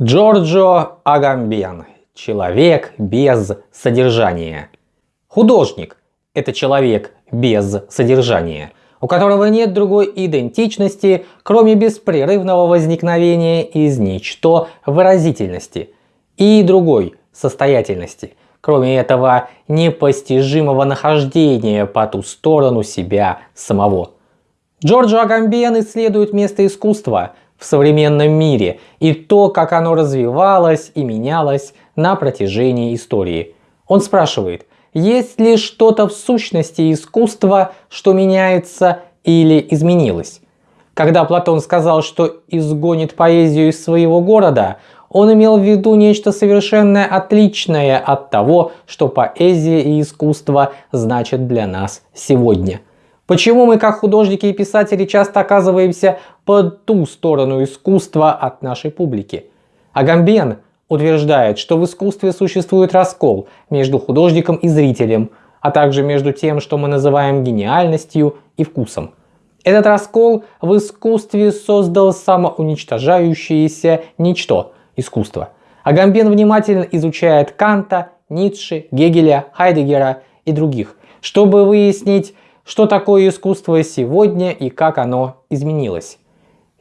Джорджо Агамбен. Человек без содержания. Художник – это человек без содержания, у которого нет другой идентичности, кроме беспрерывного возникновения из ничто выразительности и другой состоятельности, кроме этого непостижимого нахождения по ту сторону себя самого. Джорджо Агамбен исследует место искусства – в современном мире и то, как оно развивалось и менялось на протяжении истории. Он спрашивает, есть ли что-то в сущности искусства, что меняется или изменилось? Когда Платон сказал, что изгонит поэзию из своего города, он имел в виду нечто совершенно отличное от того, что поэзия и искусство значат для нас сегодня. Почему мы, как художники и писатели, часто оказываемся по ту сторону искусства от нашей публики? Агамбен утверждает, что в искусстве существует раскол между художником и зрителем, а также между тем, что мы называем гениальностью и вкусом. Этот раскол в искусстве создал самоуничтожающееся ничто – искусство. Агамбен внимательно изучает Канта, Ницше, Гегеля, Хайдегера и других, чтобы выяснить, что такое искусство сегодня и как оно изменилось.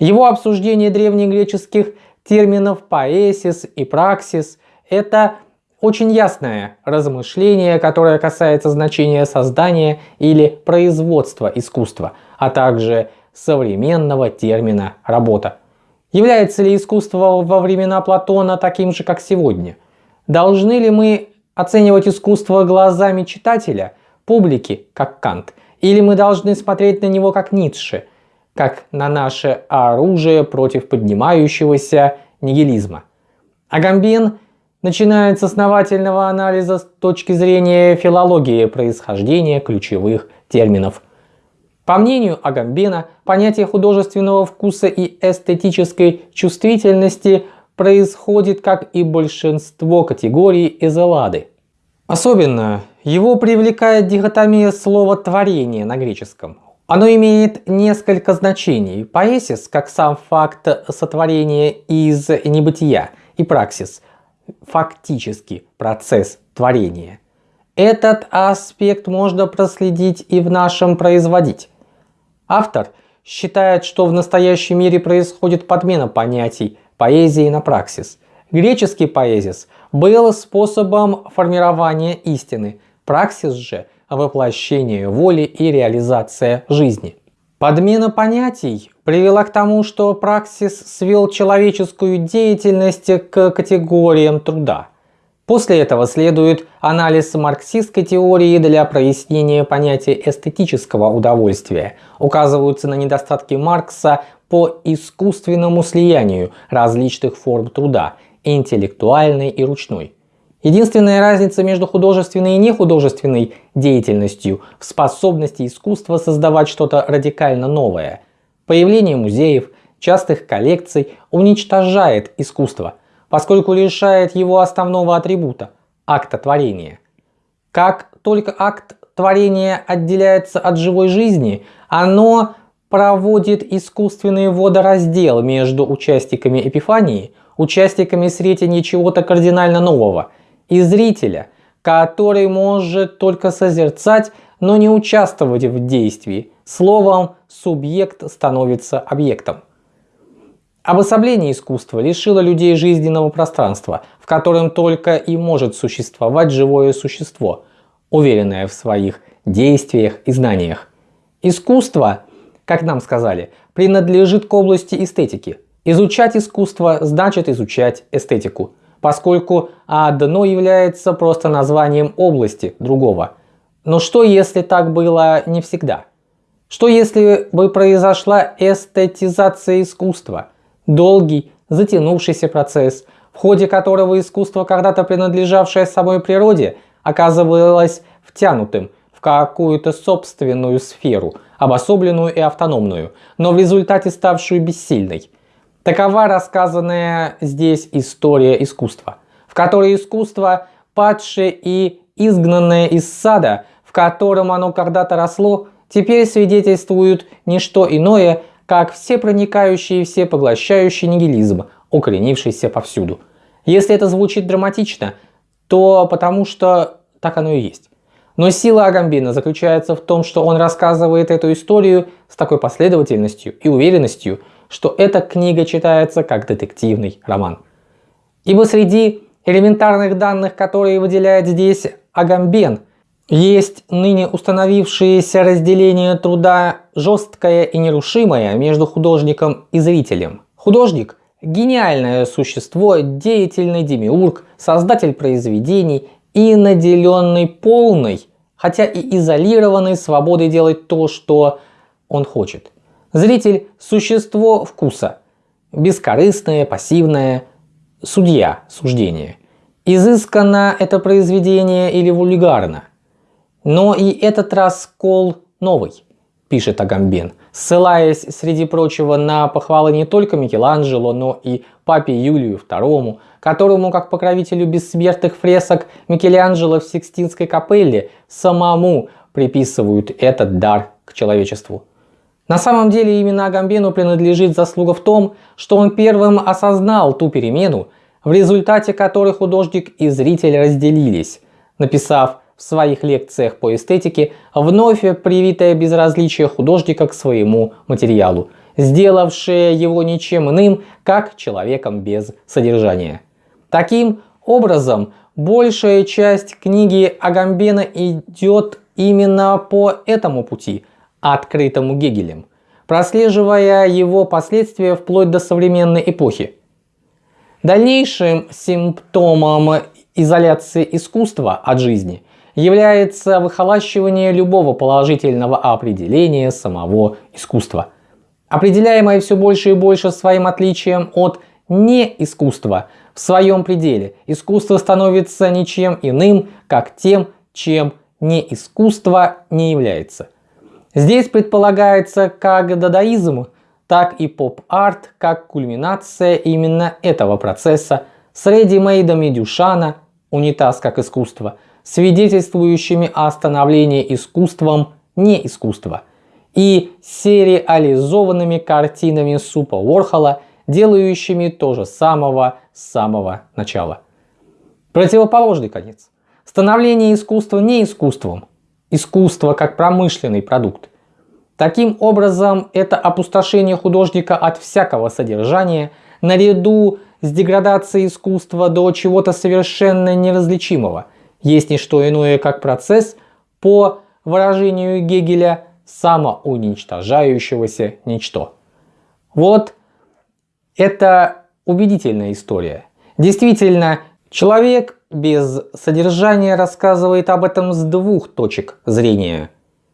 Его обсуждение древнегреческих терминов поэсис и праксис – это очень ясное размышление, которое касается значения создания или производства искусства, а также современного термина «работа». Является ли искусство во времена Платона таким же, как сегодня? Должны ли мы оценивать искусство глазами читателя, публики, как Кант – или мы должны смотреть на него как Ницше, как на наше оружие против поднимающегося нигилизма. Агамбин начинает с основательного анализа с точки зрения филологии происхождения ключевых терминов. По мнению Агамбена, понятие художественного вкуса и эстетической чувствительности происходит, как и большинство категорий из Эллады. Особенно его привлекает дихотомия слова «творение» на греческом. Оно имеет несколько значений. Поэсис, как сам факт сотворения из небытия, и праксис, фактически процесс творения. Этот аспект можно проследить и в нашем производить. Автор считает, что в настоящем мире происходит подмена понятий поэзии на праксис. Греческий поэзис был способом формирования истины, Праксис же – воплощение воли и реализация жизни. Подмена понятий привела к тому, что праксис свел человеческую деятельность к категориям труда. После этого следует анализ марксистской теории для прояснения понятия эстетического удовольствия. Указываются на недостатки Маркса по искусственному слиянию различных форм труда – интеллектуальной и ручной. Единственная разница между художественной и нехудожественной деятельностью в способности искусства создавать что-то радикально новое. Появление музеев, частых коллекций уничтожает искусство, поскольку лишает его основного атрибута – акта творения. Как только акт творения отделяется от живой жизни, оно проводит искусственный водораздел между участниками эпифании, участниками сретения чего-то кардинально нового – и зрителя, который может только созерцать, но не участвовать в действии. Словом, субъект становится объектом. Обособление искусства лишило людей жизненного пространства, в котором только и может существовать живое существо, уверенное в своих действиях и знаниях. Искусство, как нам сказали, принадлежит к области эстетики. Изучать искусство значит изучать эстетику поскольку одно является просто названием области другого. Но что если так было не всегда? Что если бы произошла эстетизация искусства? Долгий, затянувшийся процесс, в ходе которого искусство, когда-то принадлежавшее самой природе, оказывалось втянутым в какую-то собственную сферу, обособленную и автономную, но в результате ставшую бессильной. Такова рассказанная здесь история искусства, в которой искусство, падшее и изгнанное из сада, в котором оно когда-то росло, теперь свидетельствуют не что иное, как всепроникающий и всепоглощающий нигилизм, укоренившийся повсюду. Если это звучит драматично, то потому что так оно и есть. Но сила Агамбина заключается в том, что он рассказывает эту историю с такой последовательностью и уверенностью, что эта книга читается как детективный роман. Ибо среди элементарных данных, которые выделяет здесь Агамбен, есть ныне установившееся разделение труда жесткое и нерушимое между художником и зрителем. Художник – гениальное существо, деятельный демиург, создатель произведений и наделенный полной, хотя и изолированной свободой делать то, что он хочет. Зритель – существо вкуса, бескорыстное, пассивное, судья, суждение. Изысканно это произведение или вульгарно – но и этот раскол новый, пишет Агамбен, ссылаясь, среди прочего, на похвалы не только Микеланджело, но и папе Юлию II, которому, как покровителю бессмертных фресок Микеланджело в Сикстинской капелле, самому приписывают этот дар к человечеству. На самом деле именно Агамбену принадлежит заслуга в том, что он первым осознал ту перемену, в результате которой художник и зритель разделились, написав в своих лекциях по эстетике вновь привитое безразличие художника к своему материалу, сделавшее его ничем иным, как человеком без содержания. Таким образом, большая часть книги Агамбена идет именно по этому пути, открытому Гегелем, прослеживая его последствия вплоть до современной эпохи. Дальнейшим симптомом изоляции искусства от жизни является выхолащивание любого положительного определения самого искусства, определяемое все больше и больше своим отличием от неискусства в своем пределе. Искусство становится ничем иным, как тем, чем не искусство не является. Здесь предполагается как дадаизм, так и поп-арт, как кульминация именно этого процесса с редимейдами Дюшана, унитаз как искусство – свидетельствующими о становлении искусством не искусства, и сериализованными картинами Супа Уорхола, делающими то же самого с самого начала. Противоположный конец. Становление искусства не искусством, искусство как промышленный продукт. Таким образом, это опустошение художника от всякого содержания наряду с деградацией искусства до чего-то совершенно неразличимого – есть не что иное, как процесс, по выражению Гегеля, самоуничтожающегося ничто. Вот это убедительная история. Действительно, человек без содержания рассказывает об этом с двух точек зрения.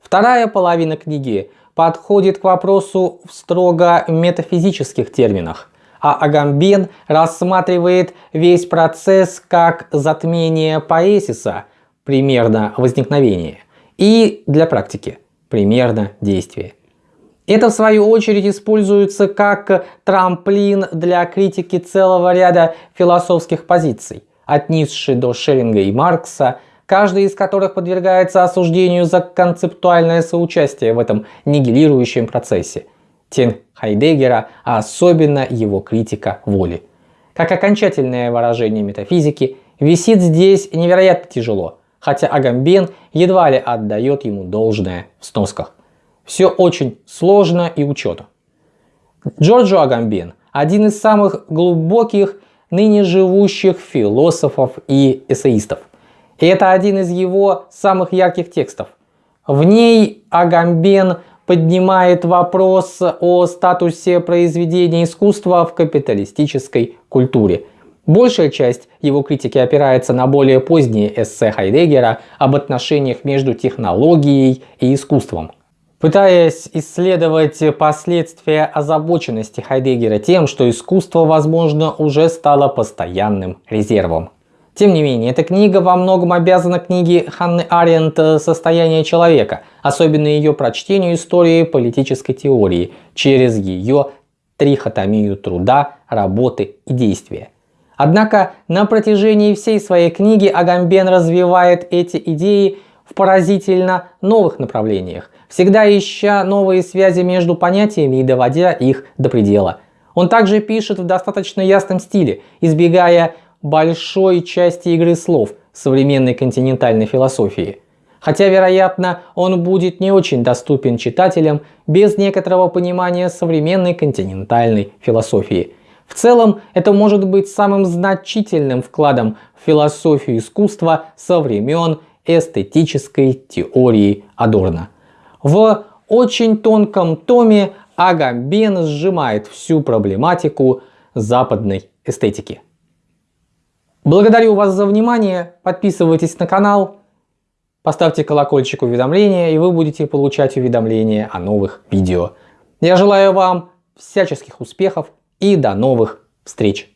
Вторая половина книги подходит к вопросу в строго метафизических терминах а Агамбен рассматривает весь процесс как затмение поэсиса, примерно возникновение, и для практики, примерно действие. Это в свою очередь используется как трамплин для критики целого ряда философских позиций, от Ницше до Шеллинга и Маркса, каждый из которых подвергается осуждению за концептуальное соучастие в этом нигилирующем процессе – тень Хайдеггера, а особенно его критика воли. Как окончательное выражение метафизики, висит здесь невероятно тяжело, хотя Агамбен едва ли отдает ему должное в сносках. Все очень сложно и учету. Джорджо Агамбен – один из самых глубоких ныне живущих философов и эссеистов. И это один из его самых ярких текстов. В ней Агамбен поднимает вопрос о статусе произведения искусства в капиталистической культуре. Большая часть его критики опирается на более поздние эссе Хайдеггера об отношениях между технологией и искусством. Пытаясь исследовать последствия озабоченности Хайдеггера тем, что искусство, возможно, уже стало постоянным резервом. Тем не менее, эта книга во многом обязана книге Ханны Аренд «Состояние человека», особенно ее прочтению истории политической теории через ее трихотомию труда, работы и действия. Однако на протяжении всей своей книги Агамбен развивает эти идеи в поразительно новых направлениях, всегда ища новые связи между понятиями и доводя их до предела. Он также пишет в достаточно ясном стиле, избегая большой части игры слов современной континентальной философии. Хотя, вероятно, он будет не очень доступен читателям без некоторого понимания современной континентальной философии. В целом, это может быть самым значительным вкладом в философию искусства со времен эстетической теории Адорна. В очень тонком томе Агамбен сжимает всю проблематику западной эстетики. Благодарю вас за внимание, подписывайтесь на канал, поставьте колокольчик уведомления и вы будете получать уведомления о новых видео. Я желаю вам всяческих успехов и до новых встреч!